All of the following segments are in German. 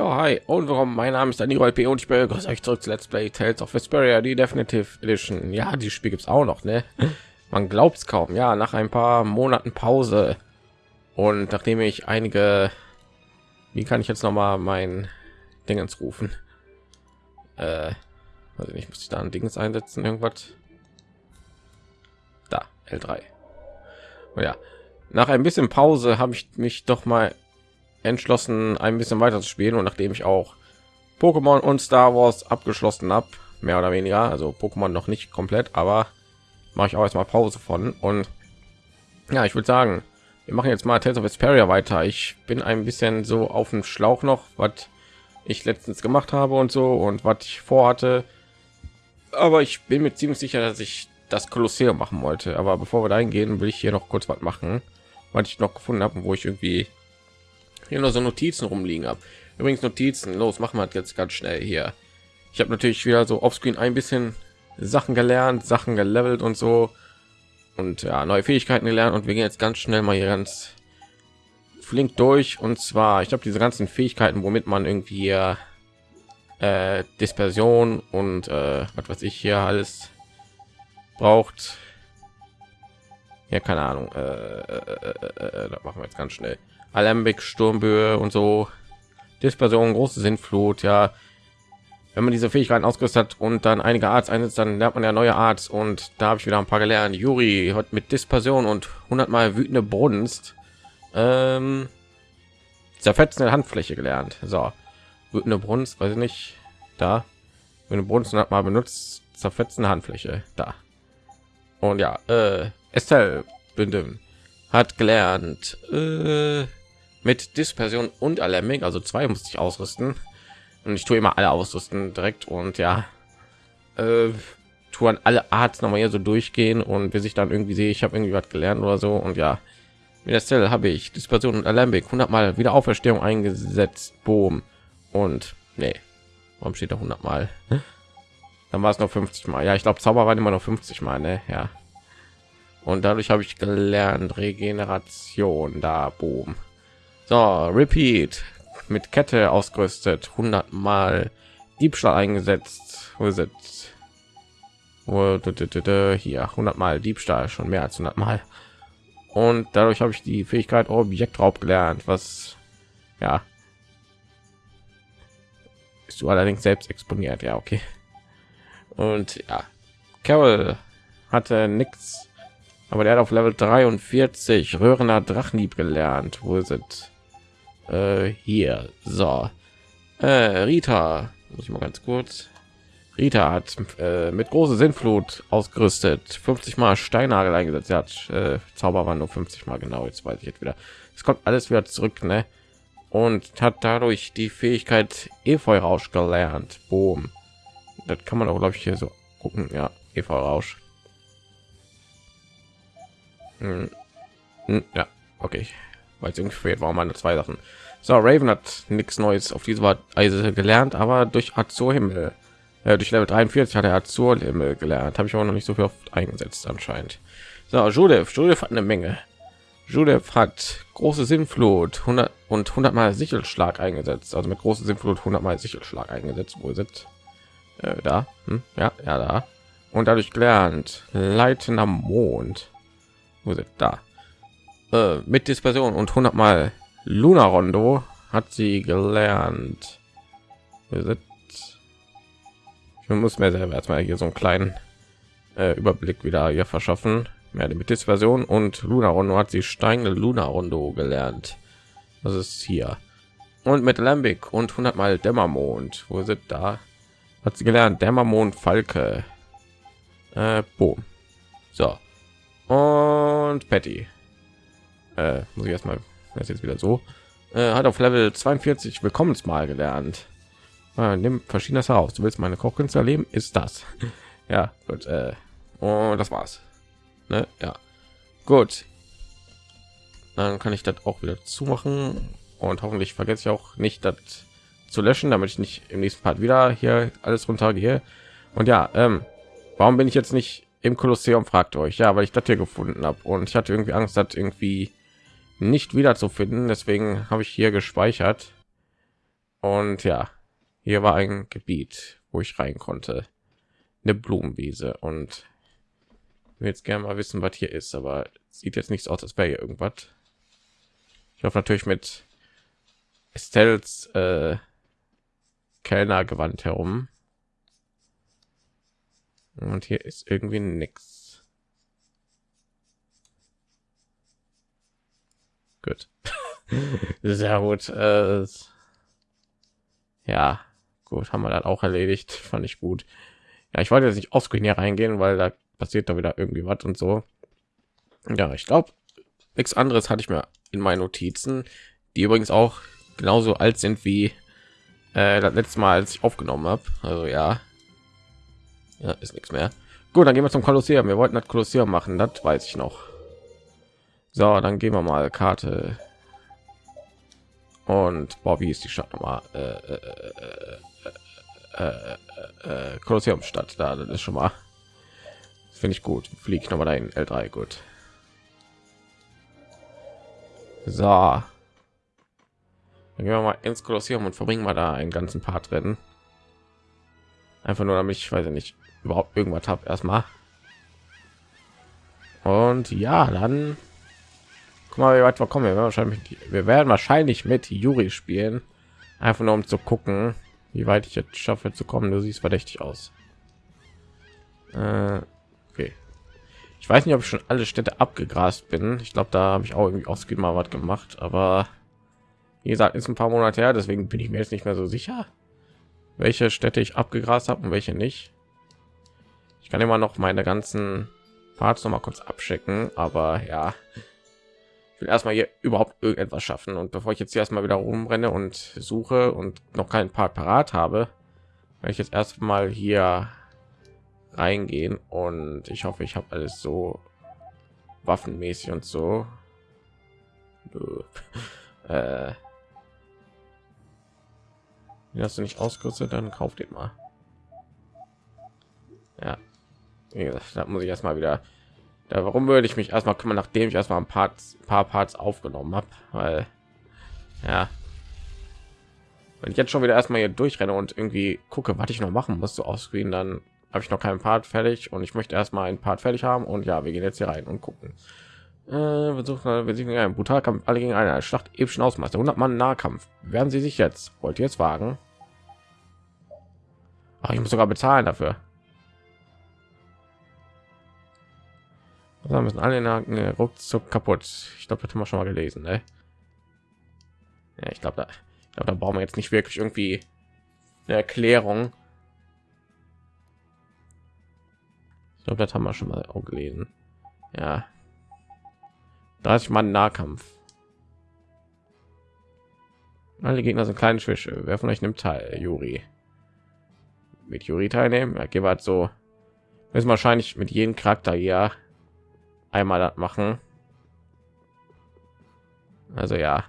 Ja, hi und warum? Mein Name ist Daniel P. und ich begrüße euch zurück zu Let's Play Tales of Vesperia, die Definitive Edition. Ja, die Spiel gibt es auch noch, ne? Man glaubt es kaum. Ja, nach ein paar Monaten Pause und nachdem ich einige, wie kann ich jetzt noch mal mein Dingens rufen? Äh, also nicht, muss ich da ein Dings einsetzen, irgendwas? Da, L3. Oh ja, nach ein bisschen Pause habe ich mich doch mal entschlossen, ein bisschen weiter zu spielen. Und nachdem ich auch Pokémon und Star Wars abgeschlossen habe, mehr oder weniger, also Pokémon noch nicht komplett, aber mache ich auch erstmal Pause von. Und ja, ich würde sagen, wir machen jetzt mal Tales of Vesperia weiter. Ich bin ein bisschen so auf dem Schlauch noch, was ich letztens gemacht habe und so und was ich vorhatte. Aber ich bin mir ziemlich sicher, dass ich das Kolosseum machen wollte. Aber bevor wir da gehen, will ich hier noch kurz was machen, was ich noch gefunden habe, wo ich irgendwie hier noch so Notizen rumliegen habe. Übrigens Notizen, los, machen wir jetzt ganz schnell hier. Ich habe natürlich wieder so offscreen ein bisschen Sachen gelernt, Sachen gelevelt und so und ja neue Fähigkeiten gelernt und wir gehen jetzt ganz schnell mal hier ganz flink durch und zwar ich habe diese ganzen Fähigkeiten, womit man irgendwie äh, Dispersion und äh, was weiß ich hier alles braucht. Ja, keine Ahnung. Äh, äh, äh, äh das machen wir jetzt ganz schnell. Alembic, Sturmböe und so. Dispersion, große Sintflut, ja. Wenn man diese Fähigkeiten ausgerüstet hat und dann einige Arts einsetzt, dann lernt man ja neue Arts und da habe ich wieder ein paar gelernt. Juri hat mit Dispersion und 100 mal wütende Brunst ähm, zerfetzende Handfläche gelernt. So, wütende Brunst, weiß ich nicht, da. Wütende Brunst hat mal benutzt, zerfetzende Handfläche, da. Und ja, äh, Estelle Bündem hat gelernt, äh, mit Dispersion und Alarming, also zwei musste ich ausrüsten. Und ich tue immer alle ausrüsten direkt und ja, äh, tue an alle Arts noch mal hier so durchgehen und bis ich dann irgendwie sehe, ich habe irgendwie was gelernt oder so und ja, mit der Stelle habe ich Dispersion und Alembic 100 Mal wieder Auferstehung eingesetzt, Boom und nee, warum steht da 100 Mal? Dann war es noch 50 Mal. Ja, ich glaube, Zauber waren immer noch 50 Mal, ne? Ja. Und dadurch habe ich gelernt Regeneration da, Boom. So, Repeat mit Kette ausgerüstet, 100 Mal Diebstahl eingesetzt. Wo ist es? Hier 100 Mal Diebstahl, schon mehr als 100 Mal. Und dadurch habe ich die Fähigkeit Objektraub gelernt, was ja ist du allerdings selbst exponiert. Ja, okay. Und ja, Carol hatte nichts, aber der hat auf Level 43 Röhrener Drachenlieb gelernt. Wo ist es? Äh, hier. So. Äh, Rita. Muss ich mal ganz kurz. Rita hat äh, mit große Sinnflut ausgerüstet 50 mal Steinagel eingesetzt. Sie hat äh, Zauber war nur 50 mal genau jetzt weiß ich jetzt wieder. Es kommt alles wieder zurück ne? und hat dadurch die Fähigkeit Efeu Rausch gelernt. Boom. das kann man auch glaube ich hier so gucken. Ja Efeu Rausch hm. Hm, ja okay. Weil es irgendwie fehlt warum meine zwei Sachen so, Raven hat nichts Neues auf diese Weise gelernt, aber durch Azur Himmel, äh, durch Level 43 hat er Azur Himmel gelernt. Habe ich auch noch nicht so viel oft eingesetzt anscheinend. So, Judith, Judith hat eine Menge. Judith hat große Sinnflut 100 und 100 mal Sichelschlag eingesetzt, also mit große Sinnflut 100 mal Sichelschlag eingesetzt. Wo sind äh, da? Hm? Ja, ja, da. Und dadurch gelernt leitender Mond. Wo sind da? Äh, mit Dispersion und 100 mal Luna Rondo hat sie gelernt. Ich muss mir selber erstmal hier so einen kleinen äh, Überblick wieder hier verschaffen. Mehr mit Version und Luna Rondo hat sie steigende Luna Rondo gelernt. Das ist hier. Und mit Lambic und 100 mal Dämmermond. Wo sind da? Hat sie gelernt Dämmermond Falke. Äh, boom. So. Und Patty. Äh, muss ich erstmal das jetzt wieder so. Äh, hat auf level 42 willkommensmal gelernt. Äh, nimm verschiedenes heraus du willst meine kochkünste erleben ist das. Ja gut äh, und das war's. Ne? ja. Gut. Dann kann ich das auch wieder zumachen. Und hoffentlich vergesse ich auch nicht das zu löschen damit ich nicht im nächsten part wieder hier alles runter gehe und ja ähm, warum bin ich jetzt nicht im kolosseum fragt euch? Ja weil ich das hier gefunden habe und ich hatte irgendwie angst dass irgendwie nicht wieder zu finden deswegen habe ich hier gespeichert Und ja, hier war ein Gebiet, wo ich rein konnte. Eine Blumenwiese und ich will jetzt gerne mal wissen, was hier ist, aber sieht jetzt nichts aus, als wäre hier irgendwas. Ich hoffe natürlich mit Estelles äh, Kellnergewand herum. Und hier ist irgendwie nichts. Gut. Sehr gut. Äh, ja, gut, haben wir dann auch erledigt. Fand ich gut. Ja, ich wollte jetzt nicht aufs hier reingehen, weil da passiert da wieder irgendwie was und so. Ja, ich glaube, nichts anderes hatte ich mir in meinen Notizen, die übrigens auch genauso alt sind wie äh, das letzte Mal, als ich aufgenommen habe. Also ja, ja, ist nichts mehr. Gut, dann gehen wir zum Kolosseum. Wir wollten das Kolosseum machen, das weiß ich noch. So, dann gehen wir mal Karte. Und boah, wie ist die Stadt nochmal? Äh, äh, äh, äh, Kolosseumstadt, da das ist schon mal. Finde ich gut. Fliegt noch mal dahin. L3, gut. So. Dann gehen wir mal ins Kolosseum und verbringen wir da einen ganzen Part drin. Einfach nur damit ich weiß nicht überhaupt irgendwas habe erstmal. Und ja, dann guck mal, wie weit wir kommen. Wir werden wahrscheinlich, wir werden wahrscheinlich mit Juri spielen, einfach nur um zu gucken, wie weit ich jetzt schaffe zu kommen. Du siehst verdächtig aus. Äh, okay. Ich weiß nicht, ob ich schon alle Städte abgegrast bin. Ich glaube, da habe ich auch irgendwie aus mal was gemacht, aber wie gesagt, ist ein paar Monate her, deswegen bin ich mir jetzt nicht mehr so sicher, welche Städte ich abgegrast habe und welche nicht. Ich kann immer noch meine ganzen Parts noch mal kurz abschicken, aber ja, will erstmal hier überhaupt irgendetwas schaffen und bevor ich jetzt hier erstmal wieder rumrenne und suche und noch keinen Part parat habe, werde ich jetzt erstmal hier reingehen und ich hoffe, ich habe alles so waffenmäßig und so. äh, hast du nicht ausgerüstet, dann kauf den mal. Ja, wie gesagt, da muss ich erstmal wieder. Da, warum würde ich mich erstmal kümmern, nachdem ich erstmal ein paar, paar Parts aufgenommen habe? Weil, ja, wenn ich jetzt schon wieder erstmal hier durchrenne und irgendwie gucke, was ich noch machen muss, so ausscreen, dann habe ich noch keinen Part fertig und ich möchte erstmal ein Part fertig haben und ja, wir gehen jetzt hier rein und gucken. Äh, wir suchen, wir sehen einen Brutalkampf, alle gegen eine Schlacht epischen Ausmaß, 100 Mann Nahkampf. Werden Sie sich jetzt? Wollt ihr jetzt wagen? Ach, ich muss sogar bezahlen dafür. Da müssen alle Nacken ruckzuck kaputt. Ich glaube, das haben wir schon mal gelesen. Ne? Ja, ich glaube, da, ich glaube, da brauchen wir jetzt nicht wirklich irgendwie eine Erklärung. Ich glaube, das haben wir schon mal auch gelesen. Ja. 30 Mann Nahkampf. Alle Gegner sind kleine Schwäche. Wer von euch nimmt teil? Juri. Mit Juri teilnehmen? Ja, halt so. Müssen wahrscheinlich mit jedem Charakter ja einmal das machen. Also ja.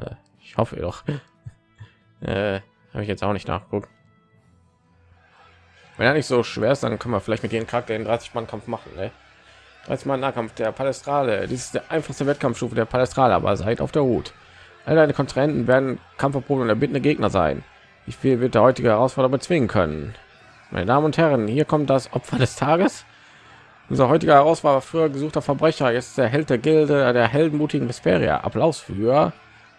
Äh, ich hoffe doch. äh, Habe ich jetzt auch nicht nachguckt. Wenn er nicht so schwer ist, dann können wir vielleicht mit jedem Charakter den 30 Mann Kampf machen. Ne? 30 Mann Nahkampf der Palestrale. Dies ist der einfachste Wettkampfstufe der Palestrale, aber seid auf der Hut. Alle deine Kontrahenten werden Kampferproben und erbittende Gegner sein. Wie viel wird der heutige Herausforderer bezwingen können? Meine Damen und Herren, hier kommt das Opfer des Tages. Unser heutiger Herausforderer früher gesuchter Verbrecher, jetzt der Held der Gilde der heldenmutigen Vesperia. Applaus für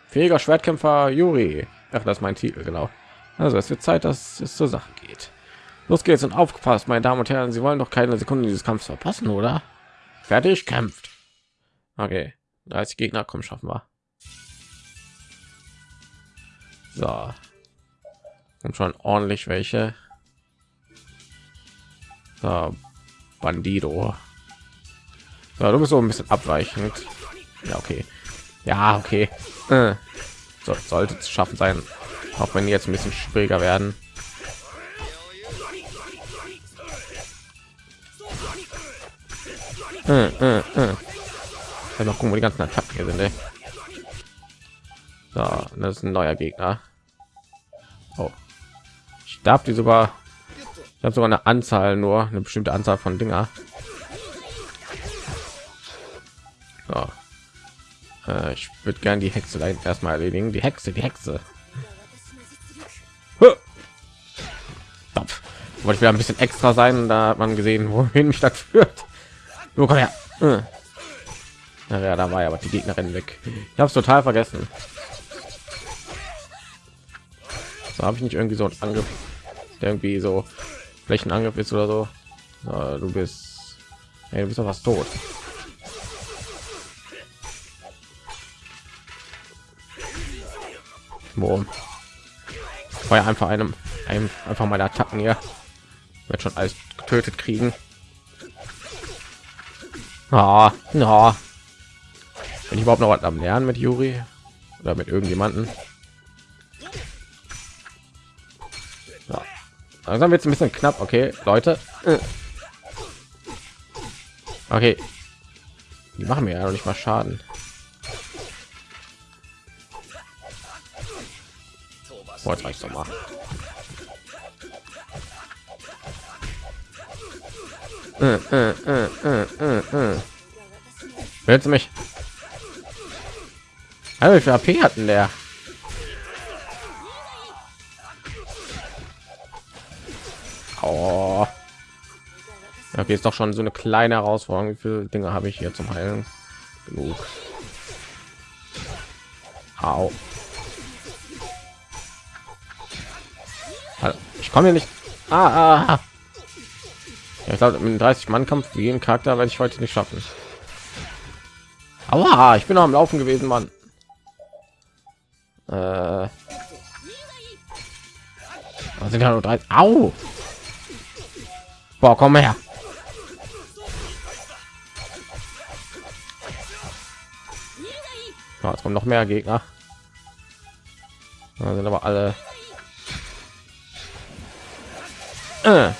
fähiger Schwertkämpfer Juri. Ach, das ist mein Titel, genau. Also es wird Zeit, dass es zur Sache geht. Los geht's und aufgepasst, meine Damen und Herren. Sie wollen doch keine Sekunde dieses Kampfs verpassen, oder? Fertig, kämpft. Okay, 30 Gegner, kommen schaffen wir. So. Und schon ordentlich welche. So, Bandido. So, du bist so ein bisschen abweichend. Ja, okay. Ja, okay. Äh. So, sollte es schaffen sein, auch wenn die jetzt ein bisschen schwieriger werden. Äh, äh, äh. Mal gucken, wo die ganzen Attacken hier sind. Ey. So, das ist ein neuer Gegner. Oh. Ich darf die sogar. Habe sogar eine Anzahl, nur eine bestimmte Anzahl von Dinger. So. Äh, ich würde gerne die Hexe da erstmal erledigen. Die Hexe, die Hexe. Wollte ich wieder ein bisschen extra sein, da hat man gesehen, wohin mich das führt. Nur komm her. Äh. Ja, da war ja aber die Gegnerin weg. Ich habe es total vergessen. So habe ich nicht irgendwie so einen Angriff, irgendwie so Flächenangriff ist oder so. so du bist, hey, du bist doch was tot. Boom. War ja einfach einem, einem einfach meine Attacken hier. Wird schon alles getötet kriegen. Ah, ja. Bin ich überhaupt noch was am Lernen mit Juri oder mit irgendjemanden? Langsam wird es ein bisschen knapp. Okay, Leute. Okay. Die machen mir ja nicht mal Schaden. Boah, jetzt reicht doch mal. Äh, mich? Also, wie viel AP hatten der? Oh. Okay, ist doch schon so eine kleine Herausforderung. Wie viele Dinge habe ich hier zum Heilen? Genug. Au. Ich komme hier nicht. Ah, ah. Ja, ich glaube, mit 30 Mann Kampf wie jeden Charakter werde ich heute nicht schaffen. Aber ich bin noch am Laufen gewesen, Mann. Äh, sind ja nur drei. Au! Boah, komm her. Ja, es kommen noch mehr Gegner. Da sind aber alle. Äh.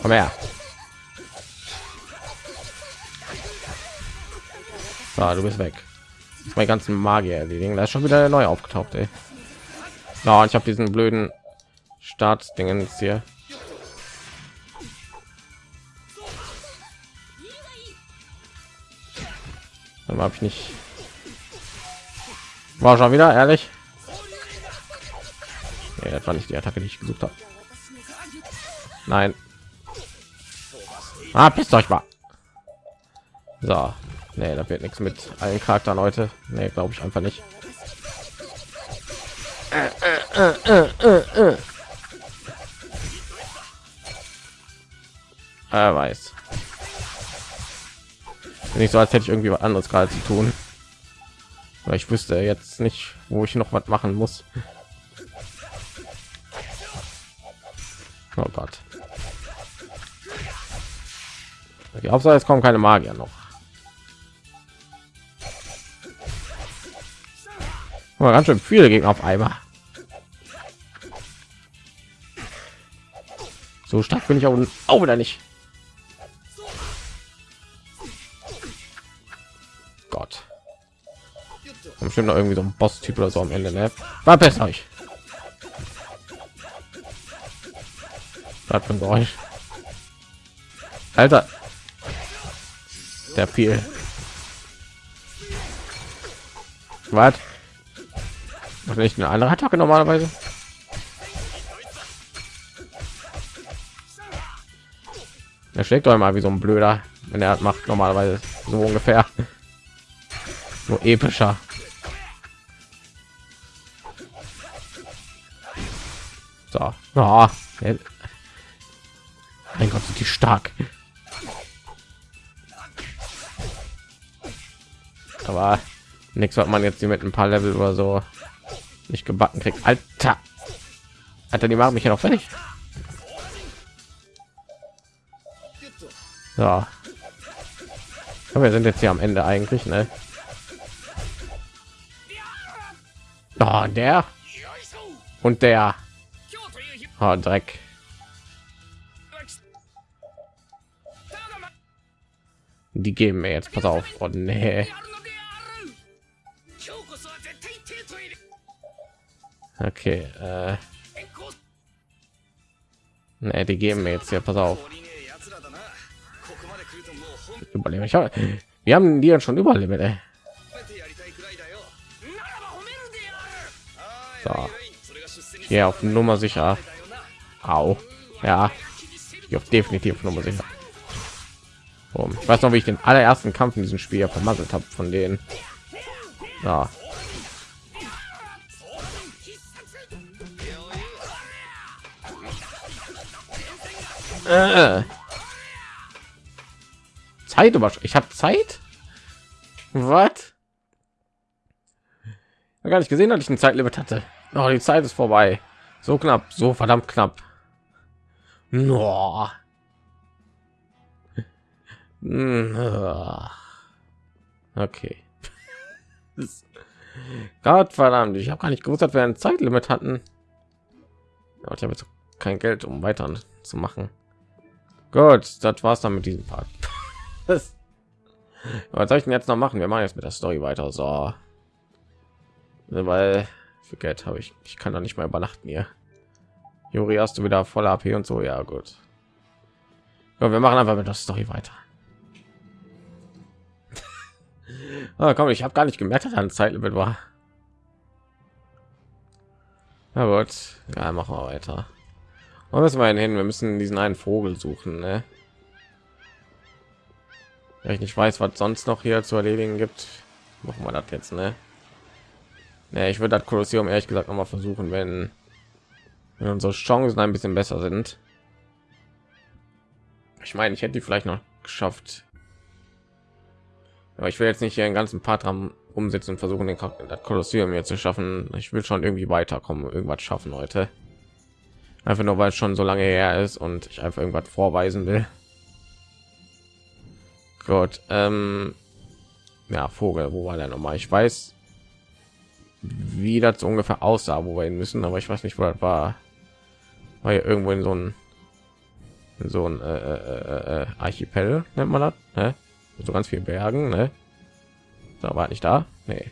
Komm her. So, du bist weg. Mein ganzen Magier erledigen. Da ist schon wieder neu aufgetaucht, ey. Ja, ich habe diesen blöden Startsdingen hier. Dann habe ich nicht. War schon wieder ehrlich. Nee, das war nicht die Attacke, die ich gesucht habe. Nein. Ah, pisst euch mal. So, nee, da wird nichts mit allen Charakteren heute. Nee, glaube ich einfach nicht. Er weiß. Nicht so, als hätte ich irgendwie was anderes gerade zu tun. Weil ich wüsste jetzt nicht, wo ich noch was machen muss. Oh Gott. Okay, Hauptsache es kommen keine Magier noch. Oh, ganz schön viele Gegner auf einmal. So stark bin ich auch, auch wieder nicht. Bestimmt noch irgendwie so ein Boss-Typ oder so am Ende, ne? War besser euch. Was für ein Geräusch. Alter, der viel was? Nicht eine andere attacke normalerweise? Er schlägt doch mal wie so ein blöder wenn er macht normalerweise. So ungefähr. So epischer so oh, mein gott sind die stark. Aber nichts hat man jetzt hier mit ein paar level oder so nicht gebacken kriegt. Alter! Alter die machen mich ja noch fertig. Ja. Aber wir sind jetzt hier am ende eigentlich ne? Oh, der? Und der Oh, Dreck. Die geben mir jetzt, pass auf. Oh, nee. Okay, äh. Nee, die geben mir jetzt hier, pass auf. Überleben. Ich hab, wir haben die ja schon überlebt, ey. So. Hier auf Nummer sicher. Au. Ja. Hier auf definitiv Nummer sicher. Um, ich weiß noch, wie ich den allerersten Kampf in diesem Spiel vermasselt habe von denen. Ja. Äh. Zeit über. Ich habe Zeit. Was? Gar nicht gesehen, dass ich ein Zeitlimit hatte. Oh, die Zeit ist vorbei. So knapp, so verdammt knapp. No. Okay. Gott verdammt, ich habe gar nicht gewusst, dass wir ein Zeitlimit hatten. ich habe jetzt kein Geld, um weiter zu machen. Gut, das war's dann mit diesem Part. Was soll ich denn jetzt noch machen? Wir machen jetzt mit der Story weiter. So, weil für Geld habe ich, ich kann doch nicht mehr übernachten hier. Juri, hast du wieder voller AP und so? Ja, gut. Ja, wir machen einfach mit der Story weiter. ah, komm, ich habe gar nicht gemerkt, dass ein Zeitlimit war. Na gut, ja, machen wir weiter. Wo müssen wir hin? Wir müssen diesen einen Vogel suchen, ne? Ich nicht weiß, was sonst noch hier zu erledigen gibt, machen wir das jetzt, ne? Ja, ich würde das Kolosseum ehrlich gesagt noch mal versuchen, wenn, wenn unsere Chancen ein bisschen besser sind. Ich meine, ich hätte die vielleicht noch geschafft. Aber ich will jetzt nicht hier einen ganzen Part umsetzen und versuchen, den Kolosseum hier zu schaffen. Ich will schon irgendwie weiterkommen, irgendwas schaffen heute. Einfach nur, weil es schon so lange her ist und ich einfach irgendwas vorweisen will. Gut, ähm, ja, Vogel, wo war der noch mal? Ich weiß, wie das ungefähr aussah, wo wir hin müssen, aber ich weiß nicht, wo das war. War ja irgendwo in so ein in so ein äh, äh, äh, äh Archipel nennt man das, ne? So ganz vielen Bergen, ne? Da war nicht da, nee.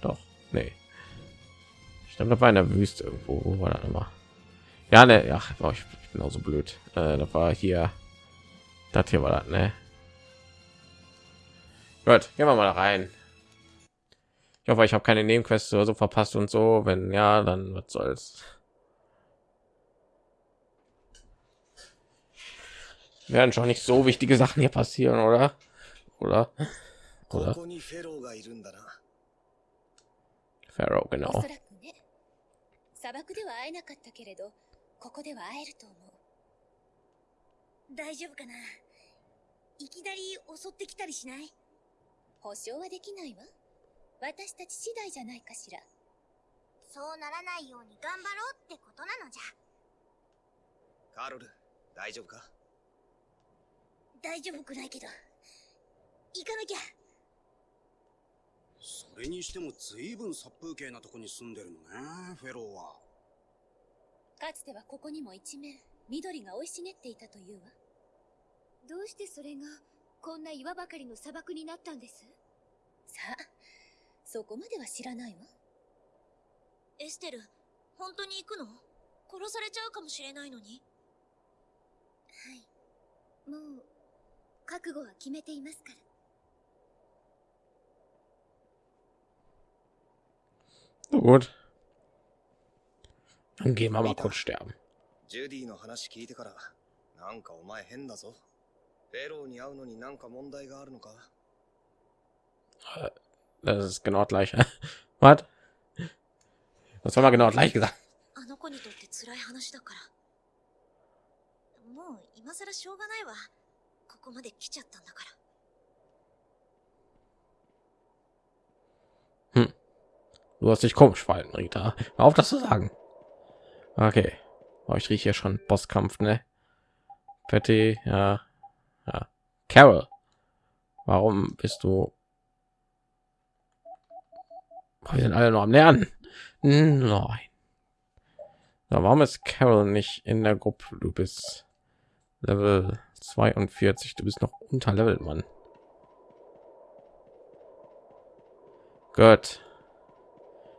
Doch, nee. Ich glaube, da war in der Wüste irgendwo, wo war das immer? Ja, ne, ja, oh, ich, ich bin auch so blöd. Äh, da war hier, das hier war das, ne? Gut, gehen wir mal rein. Ich hoffe, ich habe keine Nebenquests oder so verpasst und so. Wenn ja, dann was soll's. Werden schon nicht so wichtige Sachen hier passieren, oder? Oder? Oder? Pharaoh, genau. 砂漠では会えなかったけれど、ここでは会えると思う。大丈夫かないきなり襲ってきたりしない保証はできないわ。私たち次第じゃないかしら?そうならないように頑張ろうってことなのじゃカロル大丈夫か大丈夫くないけど。行かなきゃ。それにしても随分殺風景なとこに住んでるのねフェローは。かつてはここにも一面緑が生い茂っていたというわ。どうしてそれがこんな岩ばかりの砂漠になったんです？さあそこまでは知らないわ。エステル本当に行くの？殺されちゃうかもしれないのに。はい。もう覚悟は決めていますから gut. Dann gehen wir mal kurz sterben. ジュディの話聞いてから、なんかお前変だぞ。フェローに会うのになんか問題があるのか Das ist genau gleich. Was? Das war mal genau gleich gesagt. あの子にとって辛い話だから。もう今更しょうがないわ。 ここまで来ちゃったんだから。Hm. Du hast dich komisch verhalten, Rita. Hör auf das zu sagen. Okay. Oh, ich rieche hier schon Bosskampf, ne? Patty, ja. ja. Carol. Warum bist du wir sind alle noch am Lernen. Nein. Na, warum ist Carol nicht in der Gruppe? Du bist Level 42. Du bist noch unter Level, Mann. Gut.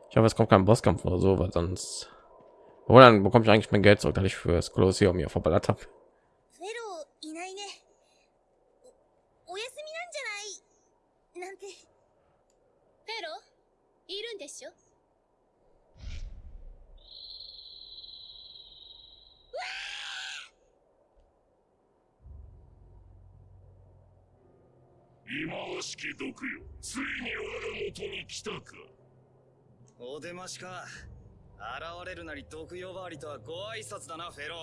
Ich hoffe, es kommt kein Bosskampf oder so, weil sonst. Wo dann bekomme ich eigentlich mein Geld zurück, dass ich für das Kolosseum hier verballert habe. しき毒よついに我が元に来たかお出ましか現れるなり毒呼ばわりとはご挨拶だなフェロ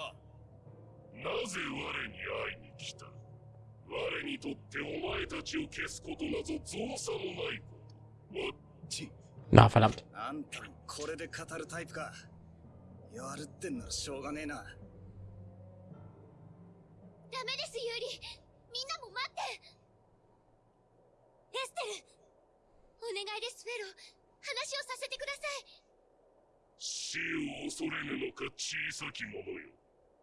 ーなぜ我に会いに来た我にとってお前たちを消すことなぞ造作もないことわち Na, verdammt. あんたこれで語るタイプかやるってんならしょうがねえなダメですユーリみんなも待ってエステルお願いですフェロ話をさせてください。死を恐れぬのか小さき者よ。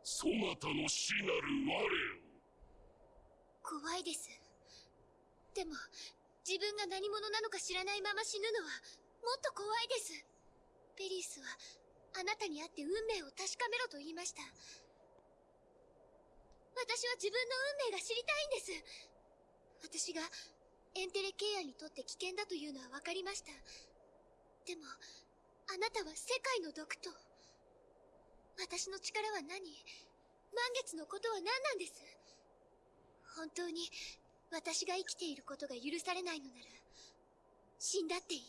そなたの死なる我を。怖いです。でも自分が何者なのか知らないまま死ぬのはもっと怖いです。ペリースはあなたに会って運命を確かめろと言いました。私は自分の運命が知りたいんです。私がエンテレケイアにとって危険だというのは分かりました。でもあなたは世界の毒と私の力は何？満月のことは何なんです？本当に私が生きていることが許されないのなら死んだっていい。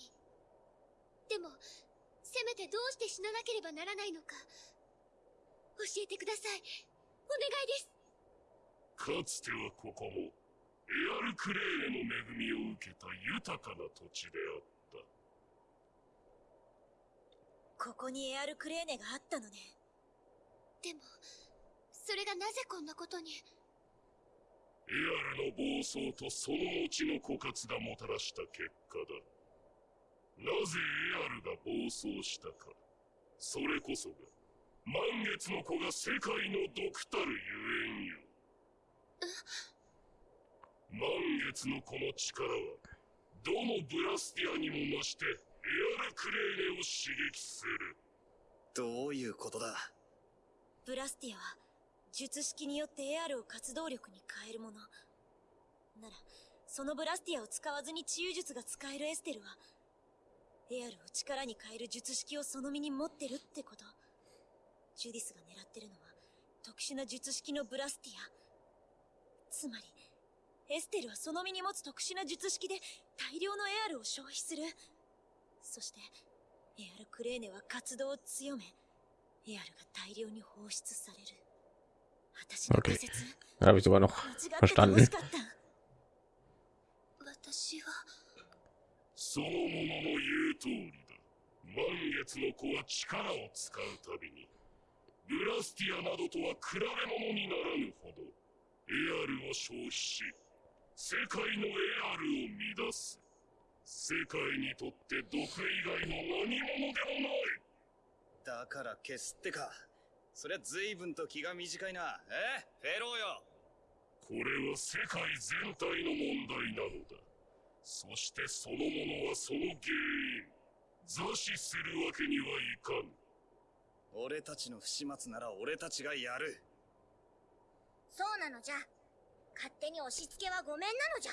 でもせめてどうして死ななければならないのか教えてください。お願いです。かつてはここもエアルクレーネの恵みを受けた豊かな土地であった。ここにエアルクレーネがあったのね。でもそれがなぜこんなことに？エアルの暴走とその後の枯渇がもたらした結果だ。なぜエアルが暴走したか。それこそが満月の子が世界の毒たるゆえんよ満月の子の力はどのブラスティアにも増してエアルクレーネを刺激する。どういうことだ？ブラスティアは術式によってエアルを活動力に変えるもの。ならそのブラスティアを使わずに治癒術が使えるエステルはエアルを力に変える術式をその身に持ってるってこと。ジュディスが狙ってるのは特殊な術式のブラスティア。つまりエステルはその身に持つ特殊な術式で大量のエアルを消費する。そしてエアルクレーネは活動を強めエアルが大量に放出される。私の仮説 Da habe ich sogar noch 間違ってて verstanden. 欲しかった。私はその者の言う通りだ。満月の子は力を使うたびにブラスティアなどとは比べ物にならぬほどエアルを消費し世界のエアルを乱す。世界にとって毒以外の何者でもない。だから消すってか。そりゃ随分と気が短いな。え？フェローよ。これは世界全体の問題なのだ。そしてそのものはその原因。座視するわけにはいかん。俺たちの不始末なら俺たちがやる。そうなのじゃ勝手に押し付けはごめんなのじゃ。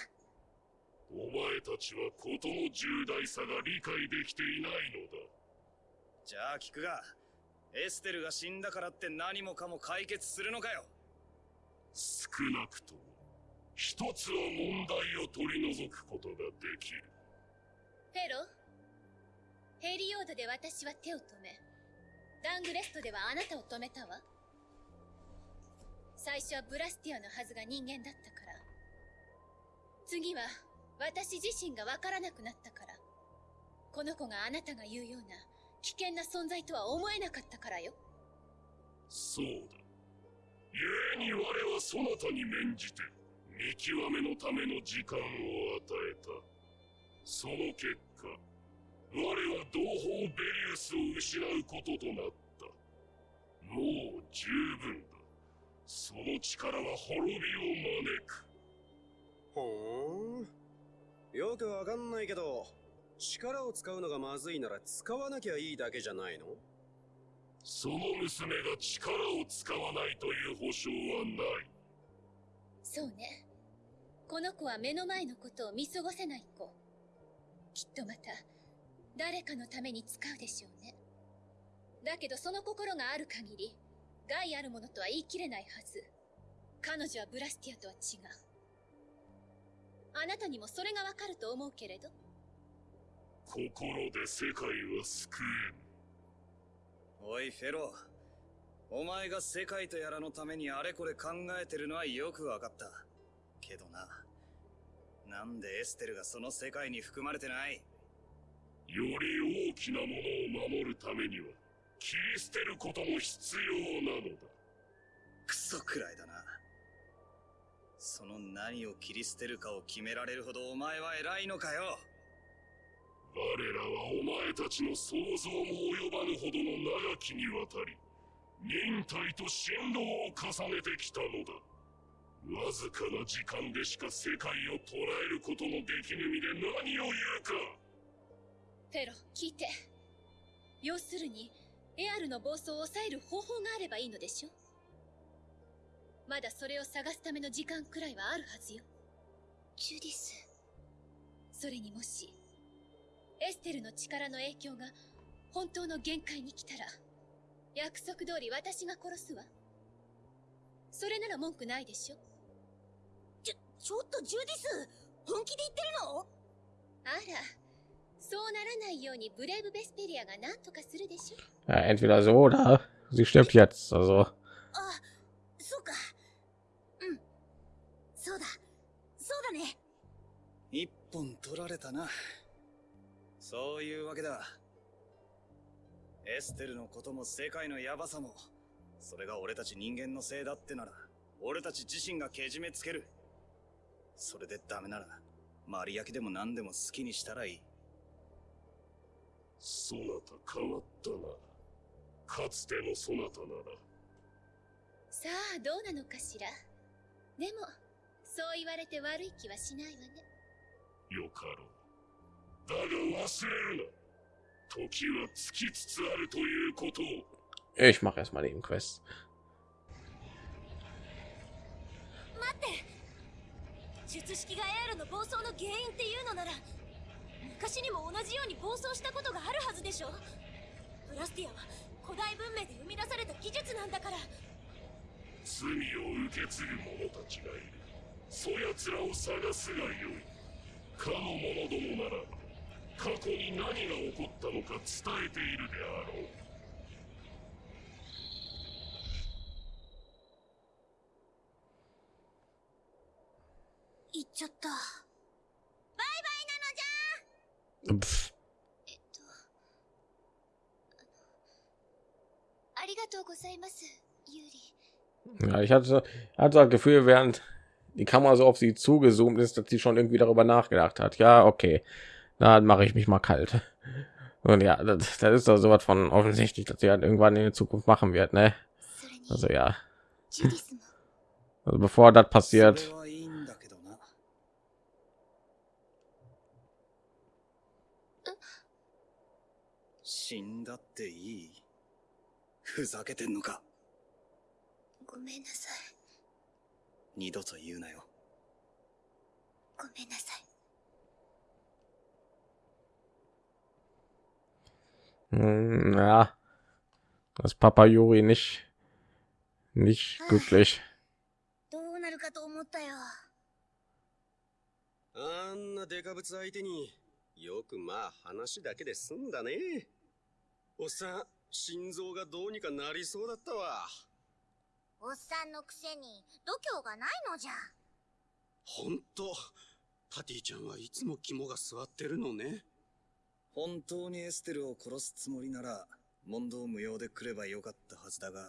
お前たちは事の重大さが理解できていないのだ。じゃあ聞くがエステルが死んだからって何もかも解決するのかよ。少なくとも一つは問題を取り除くことができる。フェロ？ヘリオードで私は手を止めダングレストではあなたを止めたわ最初はブラスティアのはずが人間だったから。次は私自身がわからなくなったから。この子があなたが言うような危険な存在とは思えなかったからよ。そうだ。故に我はそなたに免じて見極めのための時間を与えた。その結果我は同胞ベリウスを失うこととなった。もう十分。だその力は滅びを招く。ほーん。よくわかんないけど力を使うのがまずいなら使わなきゃいいだけじゃないの？その娘が力を使わないという保証はない。そうね。この子は目の前のことを見過ごせない子。きっとまた誰かのために使うでしょうね。だけどその心がある限り害あるものとは言い切れないはず。彼女はブラスティアとは違う。あなたにもそれがわかると思うけれど。心で世界は救えぬおいフェロお前が世界とやらのためにあれこれ考えてるのはよくわかった。けどな。なんでエステルがその世界に含まれてない？より大きなものを守るためには切り捨てることも必要なのだ。クソくらいだな。その何を切り捨てるかを決められるほどお前は偉いのかよ。我らはお前たちの想像も及ばぬほどの長きにわたり忍耐と振動を重ねてきたのだ。わずかな時間でしか世界を捉えることのできぬ身で何を言うか。フェロ聞いて。要するにエアルの暴走を抑える方法があればいいのでしょまだそれを探すための時間くらいはあるはずよ。ジュディス。それにもしエステルの力の影響が本当の限界に来たら約束通り私が殺すわ。それなら文句ないでしょちょ、ちょっとジュディス本気で言ってるの？あらそうならないようにブレイブ・ベスペリアが何とかするでしょ？Ja, entweder so oder sie stirbt jetzt. Also あ、そうか。うん。そうだ。そうだね。一本取られたなそういうわけだエステルのことも世界のヤバさもそれが俺たち人間のせいだってなら俺たち自身がけじめつけるそれでダメならマリアキでも何でも好きにしたらいいそなた変わったな。かつてのそなたなら。さあどうなのかしら？でもそう言われて悪い気はしないわね。よかろう。だが忘れるな。時は尽きつつあるということ。を ich mache erstmal den Quest. 待って。術式がエアルの暴走の原因っていうのなら昔にも同じように暴走したことがあるはずでしょブラスティアは古代文明で生み出された技術なんだから。罪を受け継ぐ者たちがいる。そやつらを探すがよい。かの者どもなら過去に何が起こったのか伝えているであろう。行っちゃった Ja, ich hatte, hatte das Gefühl, während die Kamera so auf sie zugezoomt ist, dass sie schon irgendwie darüber nachgedacht hat. Ja, okay, dann mache ich mich mal kalt. Und ja, das, das ist doch sowas von offensichtlich, dass sie halt irgendwann in der Zukunft machen wird, ne? Also ja. Also bevor das passiert, っていい？ふざけてんのか？ごめんなさい。二度と言うなよ。ごめんなさい。Hm, ja, dass Papa Juri nicht, nicht glücklich. どうなるかと思ったよ。あんなデカブツ相手によくまあ話だけで済んだねおっさん心臓がどうにかなりそうだったわ。おっさんのくせに度胸がないのじゃ。ほんとパティちゃんはいつも肝が据わってるのね。本当にエステルを殺すつもりなら問答無用で来ればよかったはずだが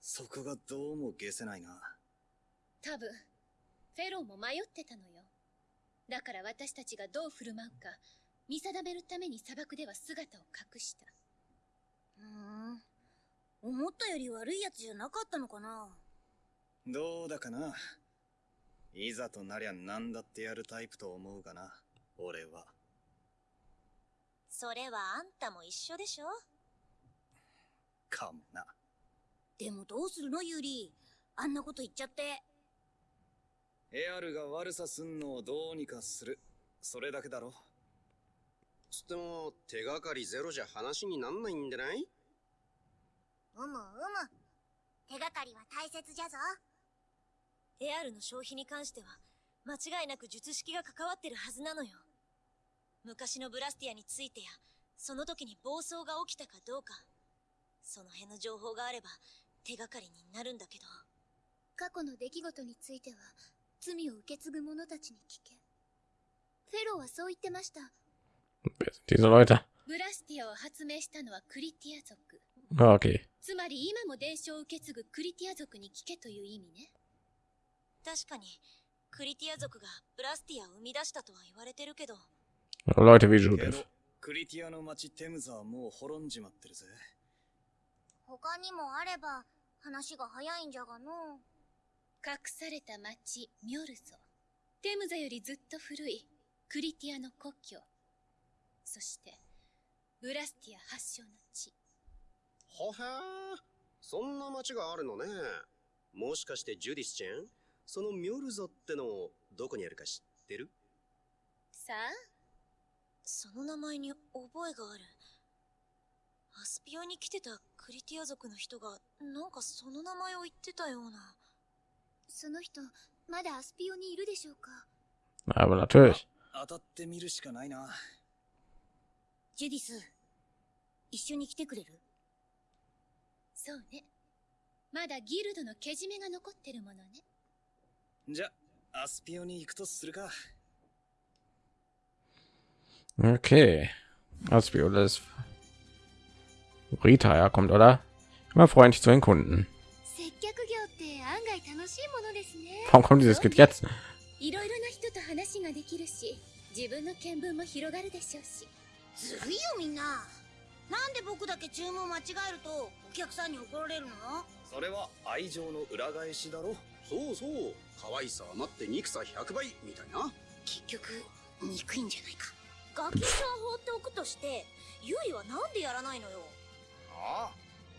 そこがどうも消せないな。多分フェローも迷ってたのよ。だから私たちがどう振る舞うか見定めるために砂漠では姿を隠したふん。思ったより悪いやつじゃなかったのかな？どうだかな？いざとなりゃ何だってやるタイプと思うがな俺は。それはあんたも一緒でしょ？かもな。でもどうするのユーリあんなこと言っちゃって。エアルが悪さすんのをどうにかする。それだけだろつっても手がかりゼロじゃ話になんないんでない？うむうむ。手がかりは大切じゃぞ。エアルの消費に関しては間違いなく術式が関わってるはずなのよ。昔のブラスティアについてや、その時に暴走が起きたかどうか、その辺の情報があれば手がかりになるんだけど。過去の出来事については罪を受け継ぐ者たちに聞け。フェローはそう言ってました Wer sind diese Leute? ブラスティアを発明したのはクリティア族。Ah, okay. つまり今も伝承を受け継ぐクリティア族に聞けという意味ね。確かに、クリティア族がブラスティアを生み出したとは言われてるけど、Leute wie け Judith. どクリティアの町テムズはもう滅んじまってるぜ他にもあれば話が早いんじゃがの隠された町、ミョルゾ。テムザよりずっと古いクリティアの故郷。そして、ブラスティア発祥の地。はへーそんな町があるのね。もしかしてジュディスちゃん？そのミョルゾってのどこにあるか知ってる？さあ、その名前に覚えがある。アスピオに来てたクリティア族の人が、なんかその名前を言ってたような。その人まだアスピオにいるでしょうか？Aber natürlich. 当たってみるしかないなジュディス、一緒に来てくれる？そうね。まだギルドのけじめが残ってるものね。じゃアスピオに行くとするか Okay. Aspio, das Rita herkommt, oder? Immer freundlich zu den Kunden. 接客業って案外楽しいものですね Warum kommt dieses Kind jetzt? いろいろな人と話ができるし、自分の見聞も広がるでしょうし。ずるいよみんな。なんで僕だけ注文間違えるとお客さんに怒られるの？それは愛情の裏返しだろそうそう。可愛さ余って憎さ100倍みたいな。結局、憎いんじゃないか。ガキさん放っておくとして、ユリはなんでやらないのよ？あ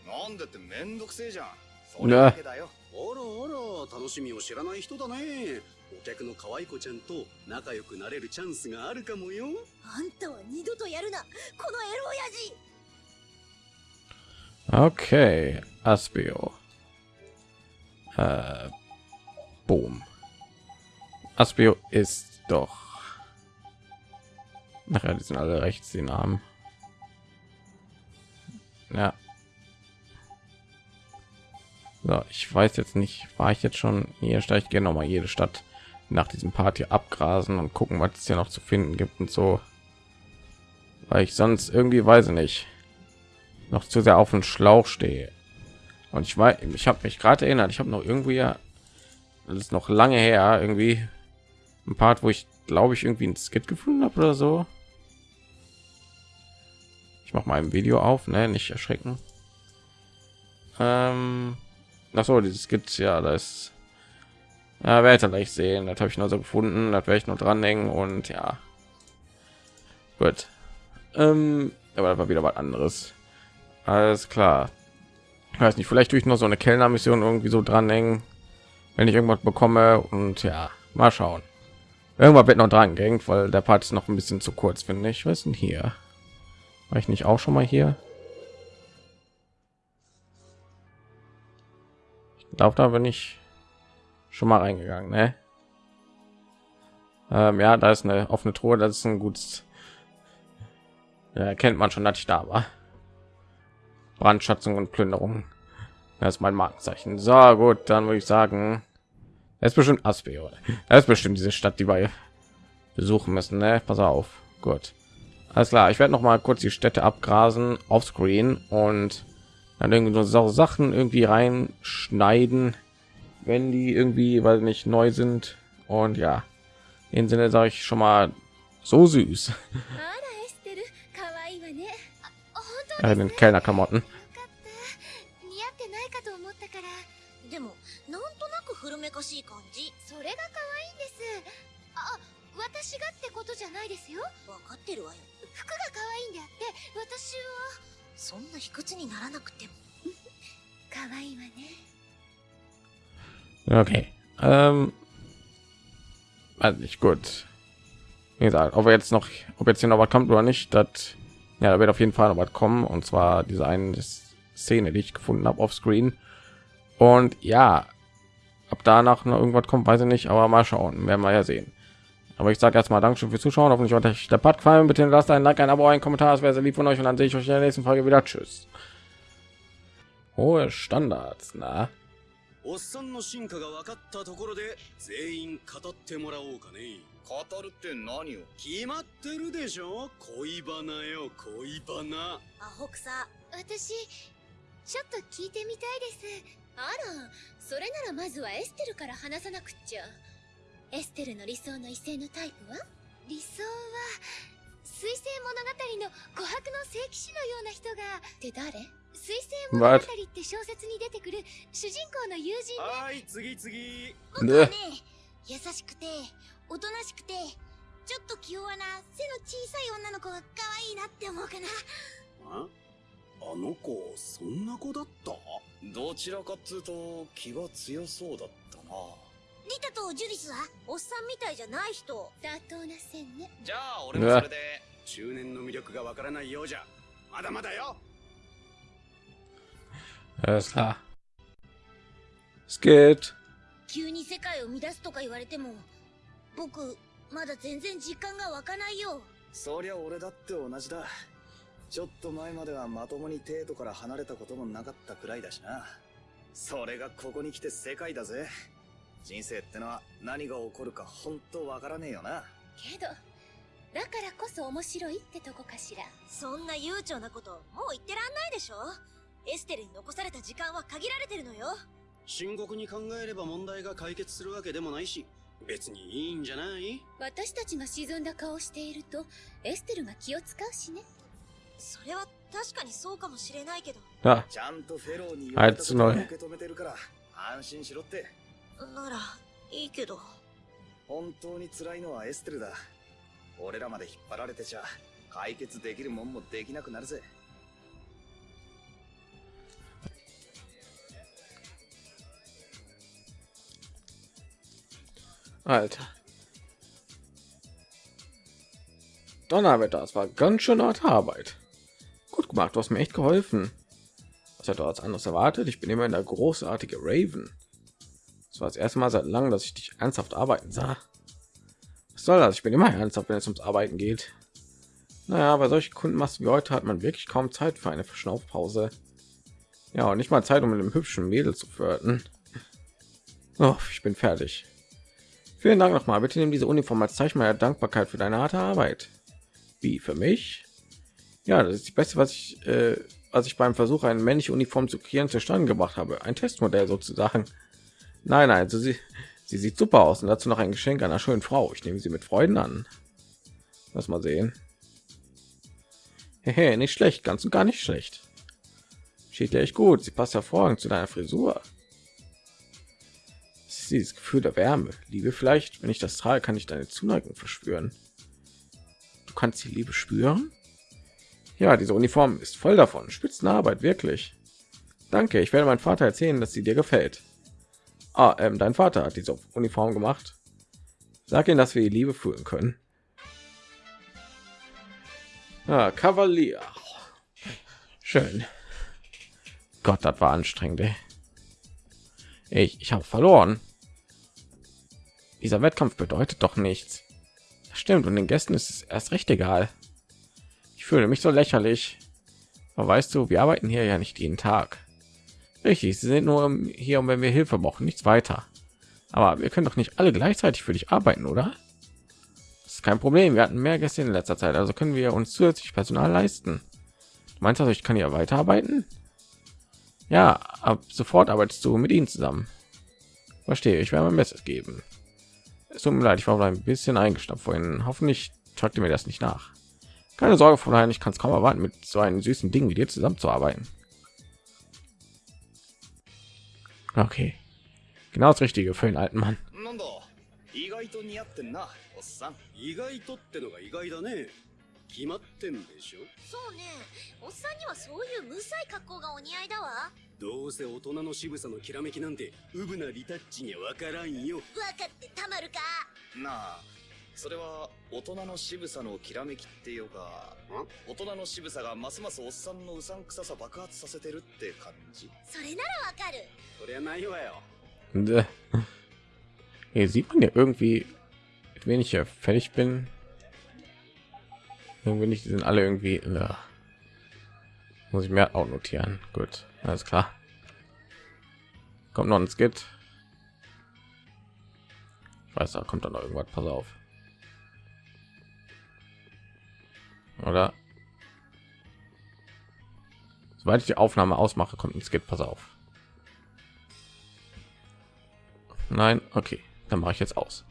あ？なんでってめんどくせえじゃんそれだけだよあらあら、楽しみを知らない人だね。お客の可愛い子ちゃんと仲良くなれるチャンスがあるかもよ。あんたは二度とやるなこのエロ親父 Okay, Aspio. Äh, boom. Aspio ist doch. Nachher, die sind alle rechts, die Namen. Ja. So, ich weiß jetzt nicht, war ich jetzt schon hier? Ich gehe noch mal jede Stadt nach diesem Party abgrasen und gucken, was es hier noch zu finden gibt und so. Weil ich sonst irgendwie weiß ich nicht noch zu sehr auf den Schlauch stehe. Und ich weiß, ich habe mich gerade erinnert, ich habe noch irgendwie ja, das ist noch lange her, irgendwie ein Part, wo ich glaube ich irgendwie ein Skit gefunden habe oder so. Ich mache mal ein Video auf, ne, nicht erschrecken. Ähm, ach so, dieses Skit, ja, das ja, werde ich gleich sehen. Das habe ich nur so gefunden, das werde ich noch dranhängen und ja, gut. Ähm, aber das war wieder was anderes. Alles klar. Ich weiß nicht, vielleicht durch noch so eine Kellnermission irgendwie so dranhängen, wenn ich irgendwas bekomme und ja, mal schauen. Irgendwann wird noch dran gehängt, weil der Part ist noch ein bisschen zu kurz, finde ich. Was denn hier? War ich nicht auch schon mal hier? Ich glaube, da bin ich schon mal reingegangen, ne? Ähm, ja, da ist eine offene Truhe, das ist ein gutes. Ja, kennt man schon, dass ich da war. Brandschatzung und Plünderung. Das ist mein Markenzeichen. So gut, dann würde ich sagen, es ist bestimmt Aspio. Es ist bestimmt diese Stadt, die wir besuchen müssen. Ne? Pass auf. Gut. Alles klar. Ich werde noch mal kurz die Städte abgrasen auf Screen und dann irgendwie so Sachen irgendwie reinschneiden, wenn die irgendwie, weil nicht neu sind. Und ja, in Sinne sage ich schon mal so süß. ja, in keiner Klamotten. Okay. Ähm, also nicht gut. Wie gesagt, ob jetzt noch, ob jetzt hier noch was kommt oder nicht, das, ja, da wird auf jeden Fall noch was kommen. Und zwar diese eine Szene, die ich gefunden habe auf Screen. Und ja, Ab danach noch irgendwas kommt, weiß ich nicht, aber mal schauen, werden wir ja sehen. Aber ich sage erstmal Dankeschön fürs Zuschauen. Hoffentlich hat euch der Part gefallen. Bitte lasst ein Like, ein Abo, ein Kommentar. Es wäre sehr lieb von euch. Und dann sehe ich euch in der nächsten Folge wieder. Tschüss. Hohe Standards, na? おっさんの進化が分かったところで全員語ってもらおうかね。語るって何を？決まってるでしょ？恋バナよ恋バナ。アホ草私ちょっと聞いてみたいです。あらそれならまずはエステルから話さなくっちゃ。エステルの理想の異性のタイプは？理想は水星物語の琥珀の聖騎士のような人が。って誰？水星物語って小説に出てくる主人公の友人はい次次。僕はね優しくておとなしくてちょっと気弱な背の小さい女の子が可愛いなって思うかな。あ？あの子そんな子だった？どちらかっつうと気が強そうだったな。リタとジュディスはおっさんみたいじゃない人。妥当な線ね。じゃあ俺もそれで。中年の魅力がわからないようじゃ。まだまだよ。Alles klar. Geht. 急に世界を乱すとか言われても僕まだ全然実感が湧かないよ。そりゃ俺だって同じだ。ちょっと前まではまともに帝都から離れたこともなかったくらいだしな。それがここに来て世界だぜ。人生ってのは何が起こるか本当わからねえよな。けどだからこそ面白いってとこかしら。そんな悠長なこともう言ってらんないでしょ。エステルに残された時間は限られてるのよ深刻に考えれば問題が解決するわけでもないし別にいいんじゃない？私たちが沈んだ顔をしているとエステルが気を使うしね。それは確かにそうかもしれないけど。Da. ちゃんとフェローに言あいつのね受け止めてるから安心しろって。ならいいけど。本当に辛いのはエステルだ。俺らまで引っ張られてちゃ解決できるもんもできなくなるぜ Alter. Donnerwetter, das war ganz schön harte Arbeit. Gut gemacht, du hast mir echt geholfen. Was hätte als anderes erwartet? Ich bin immer in der großartige Raven. Das war das erste Mal seit langem, dass ich dich ernsthaft arbeiten sah. Was soll das? Ich bin immer ernsthaft, wenn es ums Arbeiten geht. Naja, bei solchen Kundenmassen wie heute hat man wirklich kaum Zeit für eine Verschnaufpause. Ja, und nicht mal Zeit, um mit einem hübschen Mädel zu flirten. Oh, ich bin fertig. Vielen Dank nochmal. Bitte nimm diese Uniform als Zeichen meiner Dankbarkeit für deine harte Arbeit. Wie für mich? Ja, das ist das Beste, was ich, äh, was ich beim Versuch, eine männliche Uniform zu kreieren, zustande gebracht habe. Ein Testmodell sozusagen. Nein, nein, also sie, sie sieht super aus und dazu noch ein Geschenk einer schönen Frau. Ich nehme sie mit Freuden an. Lass mal sehen. Hehe, nicht schlecht, ganz und gar nicht schlecht. Steht ja echt gut. Sie passt hervorragend zu deiner Frisur. Dieses Gefühl der Wärme. Liebe vielleicht, wenn ich das trage, kann ich deine Zuneigung verspüren. Du kannst die Liebe spüren? Ja, diese Uniform ist voll davon. Spitzenarbeit, wirklich. Danke, ich werde meinem Vater erzählen, dass sie dir gefällt. Ah, ähm, dein Vater hat diese Uniform gemacht. Sag ihm, dass wir die Liebe fühlen können. Ah, Kavalier. Schön. Gott, das war anstrengend. Ey. Ich, ich habe verloren. Dieser Wettkampf bedeutet doch nichts. Das stimmt, und den Gästen ist es erst recht egal. Ich fühle mich so lächerlich. Aber weißt du, wir arbeiten hier ja nicht jeden Tag. Richtig, sie sind nur hier, um wenn wir Hilfe brauchen, nichts weiter. Aber wir können doch nicht alle gleichzeitig für dich arbeiten, oder? Das ist kein Problem. Wir hatten mehr Gäste in letzter Zeit, also können wir uns zusätzlich Personal leisten. Du meinst also, ich kann hier weiterarbeiten? Ja, ab sofort arbeitest du mit ihnen zusammen. Verstehe, ich werde mein Bestes geben. Es tut mir leid, ich war ein bisschen eingeschnappt vorhin. Hoffentlich tragt mir das nicht nach. Keine Sorge, Fräulein, ich kann es kaum erwarten, mit so einem süßen Ding wie dir zusammenzuarbeiten. Okay, genau das Richtige für den alten Mann. 決まってんでしょ？そうね。おっさんにはそういうむさい格好がお似合いだわ。どうせ大人の渋さのきらめきなんてウブなリタッチにはわからんよ。わかってたまるか。なあそれは大人の渋さのきらめきっていうか大人の渋さがますますおっさんのうさんくささ爆発させてるって感じ。それならわかる。そりゃないわよ。Äh, Hier sieht man ja irgendwie, mit wen ich ja fertig bin. Irgendwie nicht, die sind alle irgendwie. Äh, muss ich mir auch notieren. Gut, alles klar. Kommt noch ein Skit. Ich weiß, da kommt dann noch irgendwas. Pass auf. Oder? Sobald ich die Aufnahme ausmache, kommt ein Skit. Pass auf. Nein, okay, dann mache ich jetzt aus.